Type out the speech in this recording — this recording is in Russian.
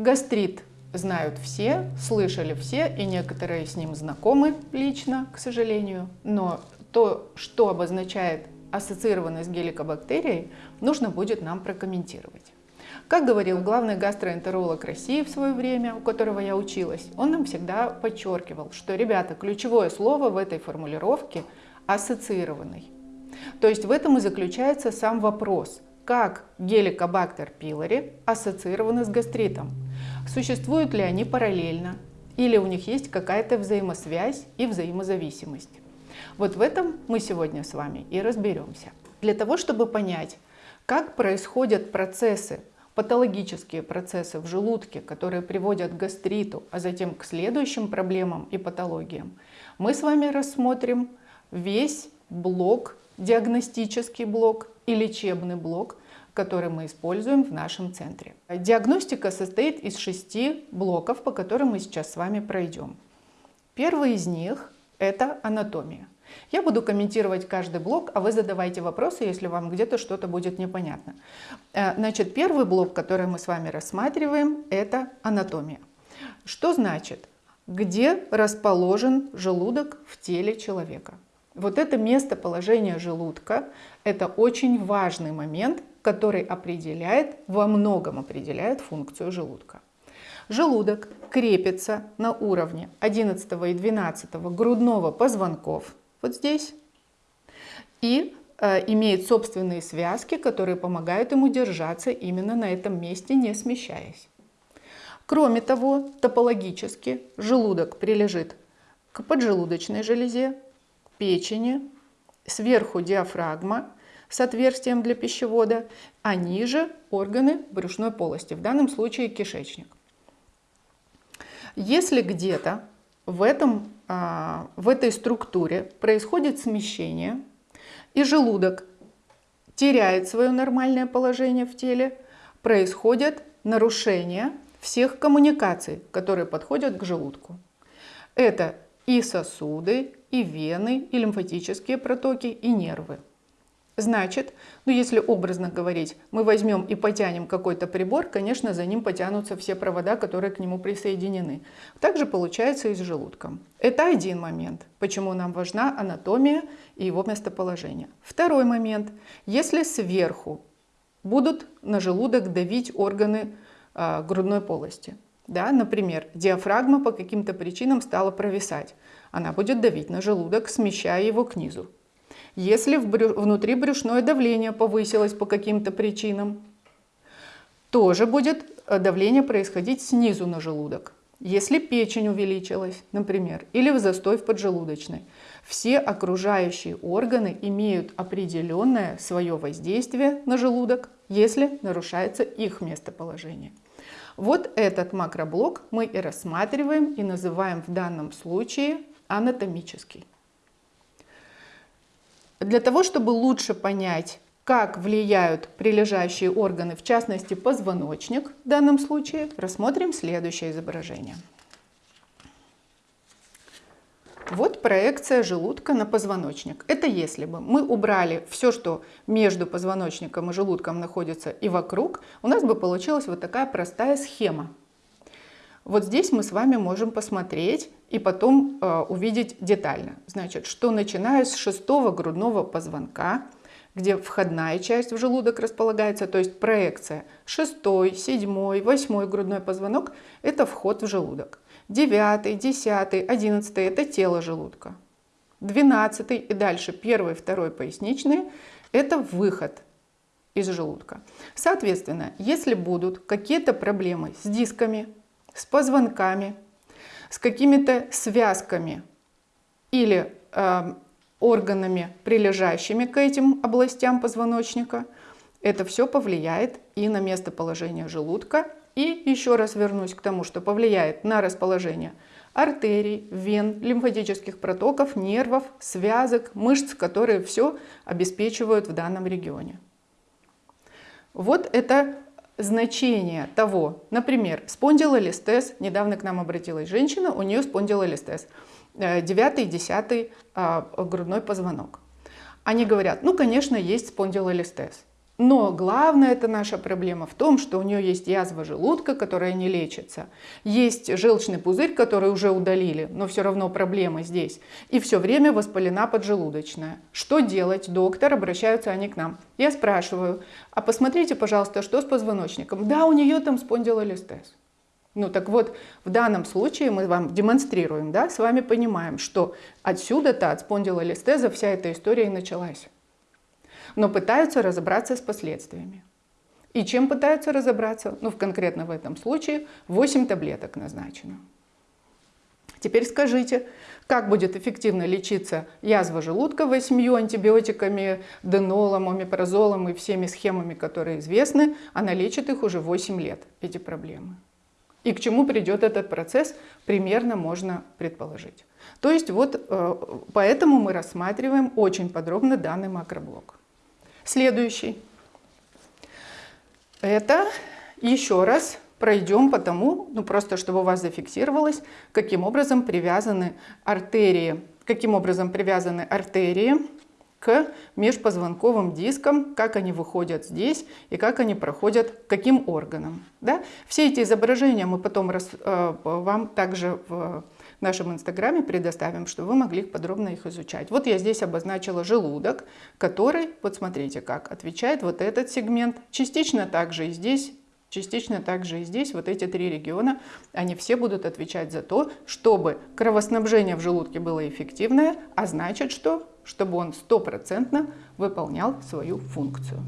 Гастрит знают все, слышали все, и некоторые с ним знакомы лично, к сожалению. Но то, что обозначает ассоциированность геликобактерией, нужно будет нам прокомментировать. Как говорил главный гастроэнтеролог России в свое время, у которого я училась, он нам всегда подчеркивал, что, ребята, ключевое слово в этой формулировке – ассоциированный. То есть в этом и заключается сам вопрос, как геликобактер пилори ассоциированы с гастритом. Существуют ли они параллельно, или у них есть какая-то взаимосвязь и взаимозависимость. Вот в этом мы сегодня с вами и разберемся. Для того, чтобы понять, как происходят процессы, патологические процессы в желудке, которые приводят к гастриту, а затем к следующим проблемам и патологиям, мы с вами рассмотрим весь блок, диагностический блок и лечебный блок, который мы используем в нашем центре. Диагностика состоит из шести блоков, по которым мы сейчас с вами пройдем. Первый из них – это анатомия. Я буду комментировать каждый блок, а вы задавайте вопросы, если вам где-то что-то будет непонятно. Э, значит, первый блок, который мы с вами рассматриваем, это анатомия. Что значит? Где расположен желудок в теле человека? Вот это местоположение желудка – это очень важный момент, который определяет, во многом определяет функцию желудка. Желудок крепится на уровне 11 и 12 грудного позвонков, вот здесь, и э, имеет собственные связки, которые помогают ему держаться именно на этом месте, не смещаясь. Кроме того, топологически желудок прилежит к поджелудочной железе, к печени, сверху диафрагма с отверстием для пищевода, а ниже органы брюшной полости, в данном случае кишечник. Если где-то в, этом, а, в этой структуре происходит смещение, и желудок теряет свое нормальное положение в теле, происходят нарушения всех коммуникаций, которые подходят к желудку. Это и сосуды, и вены, и лимфатические протоки, и нервы. Значит, ну если образно говорить, мы возьмем и потянем какой-то прибор, конечно, за ним потянутся все провода, которые к нему присоединены. Также получается и с желудком. Это один момент, почему нам важна анатомия и его местоположение. Второй момент. Если сверху будут на желудок давить органы э, грудной полости, да, например, диафрагма по каким-то причинам стала провисать, она будет давить на желудок, смещая его к низу. Если внутри брюшное давление повысилось по каким-то причинам, тоже будет э, давление происходить снизу на желудок. Если печень увеличилась, например, или в застой в поджелудочной, все окружающие органы имеют определенное свое воздействие на желудок, если нарушается их местоположение. Вот этот макроблок мы и рассматриваем и называем в данном случае анатомический. Для того, чтобы лучше понять, как влияют прилежащие органы, в частности позвоночник в данном случае, рассмотрим следующее изображение. Вот проекция желудка на позвоночник. Это если бы мы убрали все, что между позвоночником и желудком находится и вокруг, у нас бы получилась вот такая простая схема. Вот здесь мы с вами можем посмотреть и потом э, увидеть детально. Значит, что начиная с шестого грудного позвонка, где входная часть в желудок располагается, то есть проекция, шестой, седьмой, восьмой грудной позвонок – это вход в желудок. Девятый, десятый, одиннадцатый – это тело желудка. Двенадцатый и дальше первый, второй поясничные – это выход из желудка. Соответственно, если будут какие-то проблемы с дисками, с позвонками, с какими-то связками или э, органами, прилежащими к этим областям позвоночника, это все повлияет и на местоположение желудка. И еще раз вернусь к тому, что повлияет на расположение артерий, вен, лимфатических протоков, нервов, связок, мышц, которые все обеспечивают в данном регионе. Вот это значение того, например, спондилолистез, недавно к нам обратилась женщина, у нее спондилолистез, 9 и 10 грудной позвонок. Они говорят, ну, конечно, есть спондилолистез. Но главная это наша проблема в том, что у нее есть язва желудка, которая не лечится. Есть желчный пузырь, который уже удалили, но все равно проблема здесь. И все время воспалена поджелудочная. Что делать, доктор? Обращаются они к нам. Я спрашиваю, а посмотрите, пожалуйста, что с позвоночником? Да, у нее там спондилолистез. Ну так вот, в данном случае мы вам демонстрируем, да, с вами понимаем, что отсюда-то от спондилолистеза вся эта история и началась но пытаются разобраться с последствиями. И чем пытаются разобраться? Ну, конкретно в этом случае 8 таблеток назначено. Теперь скажите, как будет эффективно лечиться язва желудка восьмью антибиотиками, денолом, омепразолом и всеми схемами, которые известны? Она лечит их уже 8 лет, эти проблемы. И к чему придет этот процесс, примерно можно предположить. То есть вот э, поэтому мы рассматриваем очень подробно данный макроблок. Следующий. Это еще раз пройдем по тому, ну просто чтобы у вас зафиксировалось, каким образом привязаны артерии, каким образом привязаны артерии к межпозвонковым дискам, как они выходят здесь и как они проходят каким органам. Да? Все эти изображения мы потом раз, э, вам также в в нашем инстаграме предоставим, чтобы вы могли подробно их изучать. Вот я здесь обозначила желудок, который, вот смотрите как, отвечает вот этот сегмент. Частично также и здесь Частично также и здесь вот эти три региона, они все будут отвечать за то, чтобы кровоснабжение в желудке было эффективное, а значит что? Чтобы он стопроцентно выполнял свою функцию.